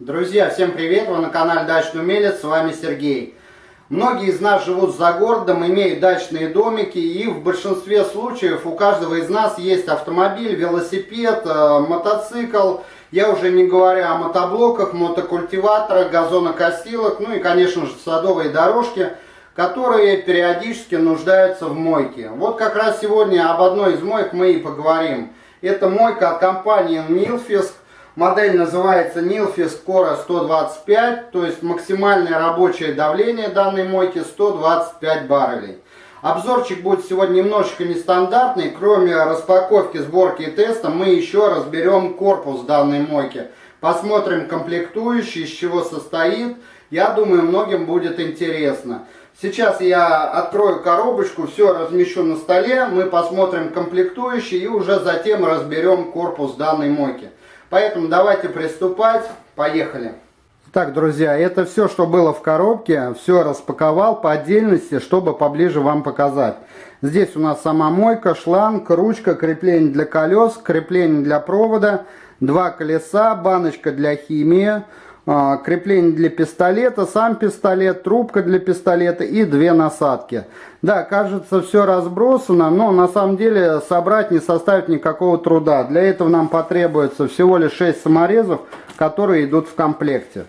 Друзья, всем привет! Вы на канале Дачный Умелец, с вами Сергей. Многие из нас живут за городом, имеют дачные домики, и в большинстве случаев у каждого из нас есть автомобиль, велосипед, э, мотоцикл. Я уже не говорю о мотоблоках, мотокультиваторах, газонокосилок, ну и, конечно же, садовые дорожки, которые периодически нуждаются в мойке. Вот как раз сегодня об одной из моек мы и поговорим. Это мойка от компании Nilfisk. Модель называется Nilfisk Cora 125, то есть максимальное рабочее давление данной мойки 125 баррелей. Обзорчик будет сегодня немножечко нестандартный. Кроме распаковки, сборки и теста, мы еще разберем корпус данной мойки. Посмотрим комплектующий, из чего состоит. Я думаю, многим будет интересно. Сейчас я открою коробочку, все размещу на столе, мы посмотрим комплектующие и уже затем разберем корпус данной мойки. Поэтому давайте приступать, поехали. Так, друзья, это все, что было в коробке, все распаковал по отдельности, чтобы поближе вам показать. Здесь у нас сама мойка, шланг, ручка, крепление для колес, крепление для провода, два колеса, баночка для химии, крепление для пистолета, сам пистолет, трубка для пистолета и две насадки. Да, кажется, все разбросано, но на самом деле собрать не составит никакого труда. Для этого нам потребуется всего лишь 6 саморезов, которые идут в комплекте.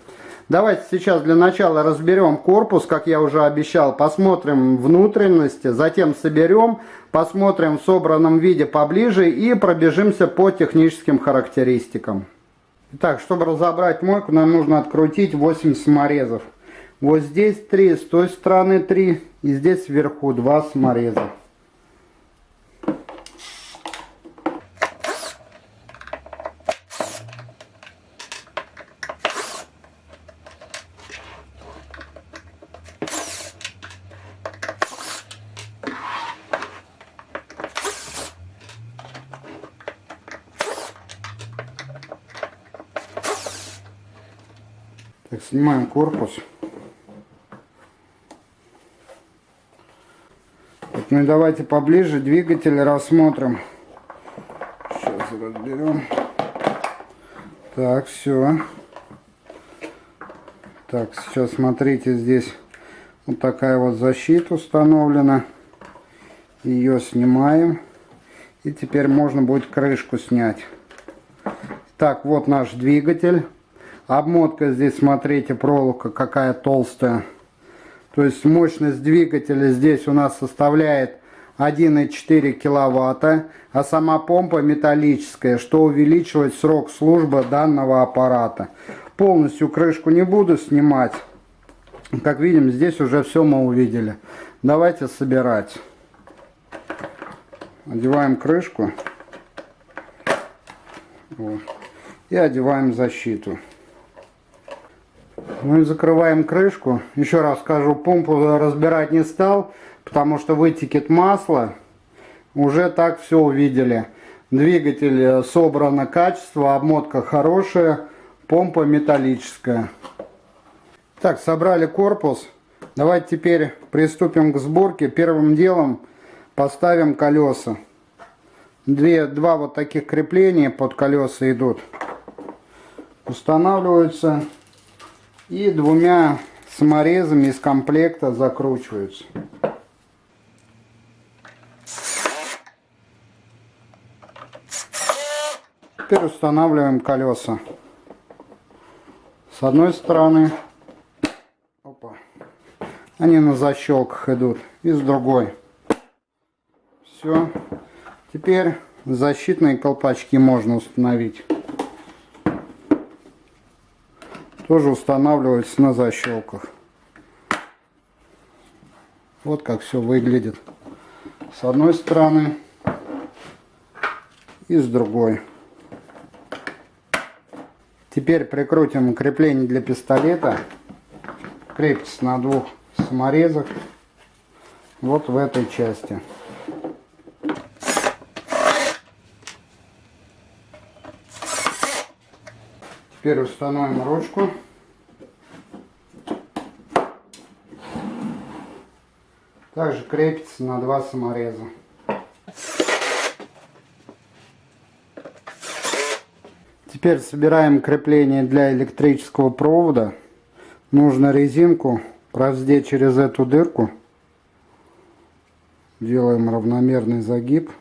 Давайте сейчас для начала разберем корпус, как я уже обещал, посмотрим внутренности, затем соберем, посмотрим в собранном виде поближе и пробежимся по техническим характеристикам. Итак, чтобы разобрать мойку, нам нужно открутить 8 саморезов. Вот здесь 3, с той стороны 3 и здесь вверху 2 самореза. Так, снимаем корпус. Вот, ну давайте поближе двигатель рассмотрим. Сейчас разберем. Так, все. Так, сейчас смотрите, здесь вот такая вот защита установлена. Ее снимаем. И теперь можно будет крышку снять. Так, вот наш двигатель. Обмотка здесь, смотрите, проволока какая толстая. То есть мощность двигателя здесь у нас составляет 1,4 киловатта, а сама помпа металлическая, что увеличивает срок службы данного аппарата. Полностью крышку не буду снимать. Как видим, здесь уже все мы увидели. Давайте собирать. Одеваем крышку. Вот. И одеваем защиту. Мы закрываем крышку. Еще раз скажу, помпу разбирать не стал, потому что вытекет масло. Уже так все увидели. Двигатель собрано качество, обмотка хорошая, помпа металлическая. Так, собрали корпус. Давайте теперь приступим к сборке. Первым делом поставим колеса. Две, два вот таких крепления под колеса идут. Устанавливаются и двумя саморезами из комплекта закручиваются. Теперь устанавливаем колеса. С одной стороны, опа, они на защелках идут, и с другой. Все. Теперь защитные колпачки можно установить. Тоже устанавливается на защелках. Вот как все выглядит с одной стороны и с другой. Теперь прикрутим крепление для пистолета. Крепится на двух саморезах. Вот в этой части. Теперь установим ручку. Также крепится на два самореза. Теперь собираем крепление для электрического провода. Нужно резинку раздеть через эту дырку. Делаем равномерный загиб.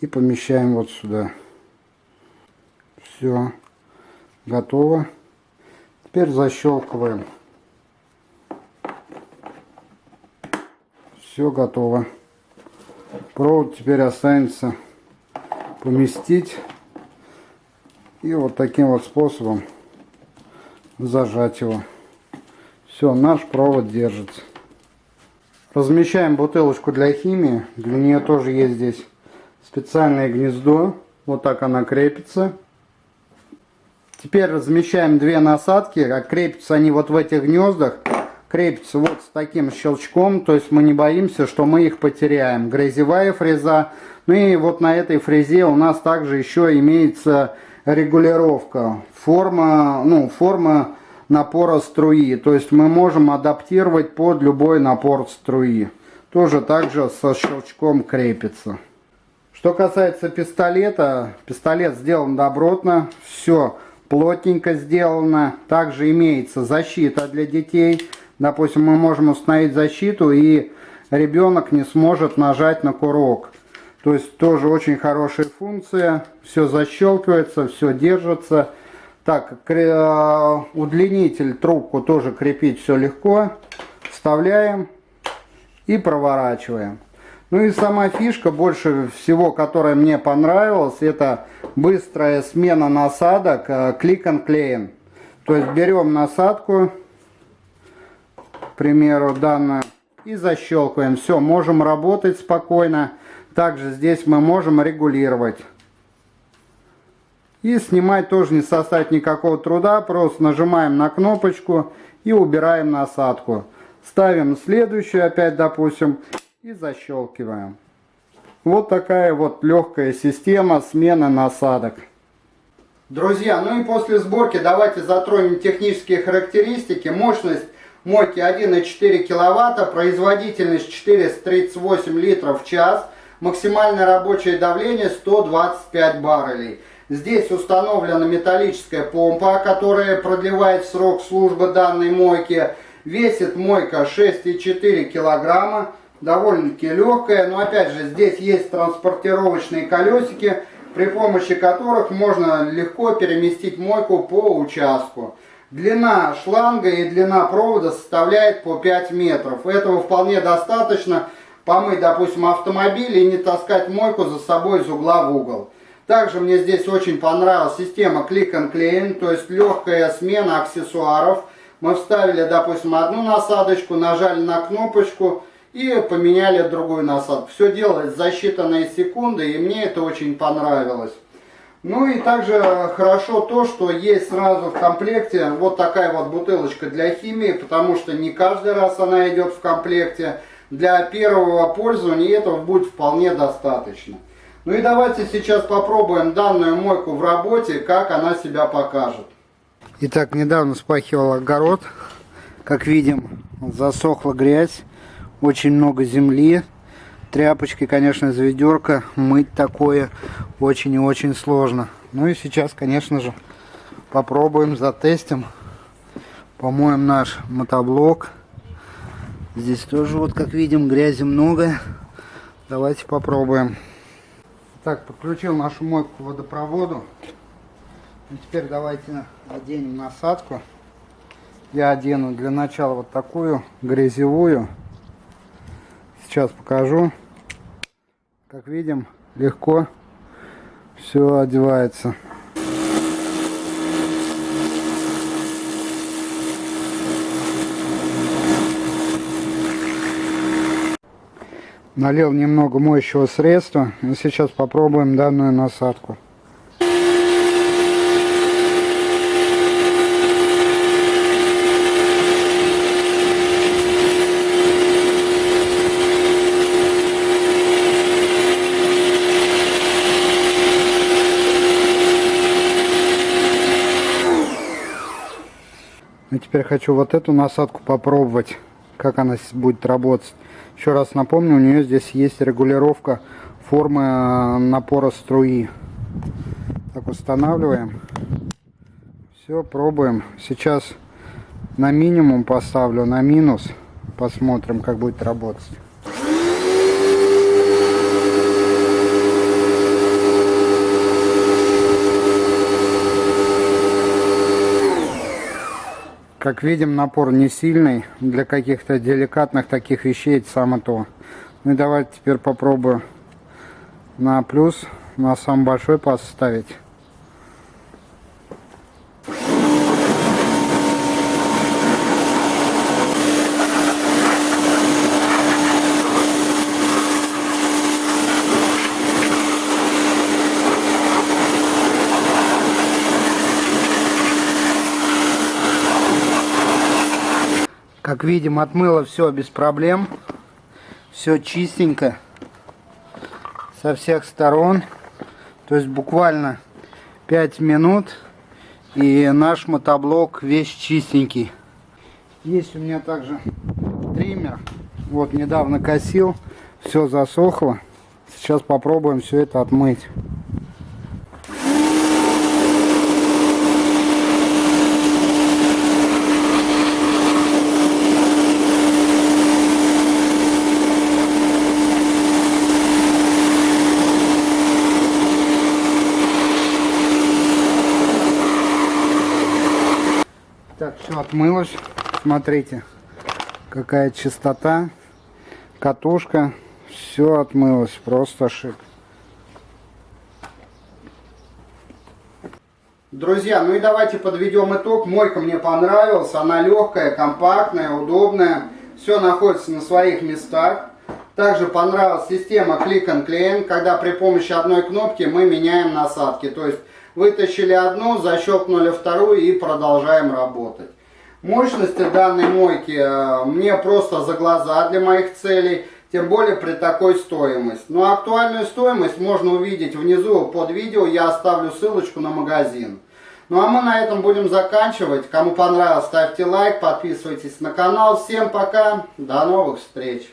И помещаем вот сюда. Все. Готово. Теперь защелкиваем. Все готово. Провод теперь останется поместить и вот таким вот способом зажать его. Все, наш провод держится. Размещаем бутылочку для химии. Для нее тоже есть здесь специальное гнездо. Вот так она крепится. Теперь размещаем две насадки. А крепятся они вот в этих гнездах. Крепятся вот с таким щелчком. То есть мы не боимся, что мы их потеряем. Грязевая фреза. Ну и вот на этой фрезе у нас также еще имеется регулировка. Форма, ну, форма напора струи. То есть мы можем адаптировать под любой напор струи. Тоже также со щелчком крепится. Что касается пистолета, пистолет сделан добротно, все плотненько сделано. Также имеется защита для детей. Допустим, мы можем установить защиту и ребенок не сможет нажать на курок. То есть тоже очень хорошая функция. Все защелкивается, все держится. Так, э, удлинитель, трубку тоже крепить все легко. Вставляем и проворачиваем. Ну и сама фишка, больше всего, которая мне понравилась, это быстрая смена насадок, клик and клеен. То есть берем насадку, к примеру, данную, и защелкиваем. Все, можем работать спокойно. Также здесь мы можем регулировать. И снимать тоже не составит никакого труда. Просто нажимаем на кнопочку и убираем насадку. Ставим следующую опять, допустим, и защелкиваем. Вот такая вот легкая система смены насадок. Друзья, ну и после сборки давайте затронем технические характеристики. Мощность мойки 1,4 киловатта, производительность 438 литров в час – Максимальное рабочее давление 125 баррелей. Здесь установлена металлическая помпа, которая продлевает срок службы данной мойки. Весит мойка 6,4 килограмма. Довольно-таки легкая, но опять же здесь есть транспортировочные колесики, при помощи которых можно легко переместить мойку по участку. Длина шланга и длина провода составляет по 5 метров. Этого вполне достаточно помыть, допустим, автомобиль и не таскать мойку за собой из угла в угол. Также мне здесь очень понравилась система Click and Clean, то есть легкая смена аксессуаров. Мы вставили, допустим, одну насадочку, нажали на кнопочку и поменяли другую насадку. Все делается за считанные секунды, и мне это очень понравилось. Ну и также хорошо то, что есть сразу в комплекте вот такая вот бутылочка для химии, потому что не каждый раз она идет в комплекте для первого пользования этого будет вполне достаточно. Ну и давайте сейчас попробуем данную мойку в работе, как она себя покажет. Итак, недавно спахивал огород. Как видим, засохла грязь, очень много земли. Тряпочкой, конечно, из ведерка мыть такое очень и очень сложно. Ну и сейчас, конечно же, попробуем, затестим. Помоем наш мотоблок. Здесь тоже, вот как видим, грязи много. Давайте попробуем. Так, подключил нашу мойку к водопроводу. И теперь давайте оденем насадку. Я одену для начала вот такую грязевую. Сейчас покажу. Как видим, легко все одевается. Налил немного моющего средства. И сейчас попробуем данную насадку. И теперь хочу вот эту насадку попробовать, как она будет работать. Еще раз напомню, у нее здесь есть регулировка формы э, напора струи. Так устанавливаем. Все, пробуем. Сейчас на минимум поставлю, на минус. Посмотрим, как будет работать. Как видим, напор не сильный. Для каких-то деликатных таких вещей это самое то. Ну и давайте теперь попробую на плюс, на самый большой поставить. Как видим, отмыло все без проблем. Все чистенько. Со всех сторон. То есть буквально 5 минут. И наш мотоблок весь чистенький. Есть у меня также триммер. Вот недавно косил. Все засохло. Сейчас попробуем все это отмыть. Отмылось. Смотрите, какая чистота. Катушка. Все отмылось. Просто шик. Друзья, ну и давайте подведем итог. Мойка мне понравилась. Она легкая, компактная, удобная. Все находится на своих местах. Также понравилась система Click and Clean, когда при помощи одной кнопки мы меняем насадки. То есть Вытащили одну, защелкнули вторую и продолжаем работать. Мощности данной мойки э, мне просто за глаза для моих целей, тем более при такой стоимости. Но актуальную стоимость можно увидеть внизу под видео, я оставлю ссылочку на магазин. Ну а мы на этом будем заканчивать. Кому понравилось, ставьте лайк, подписывайтесь на канал. Всем пока, до новых встреч!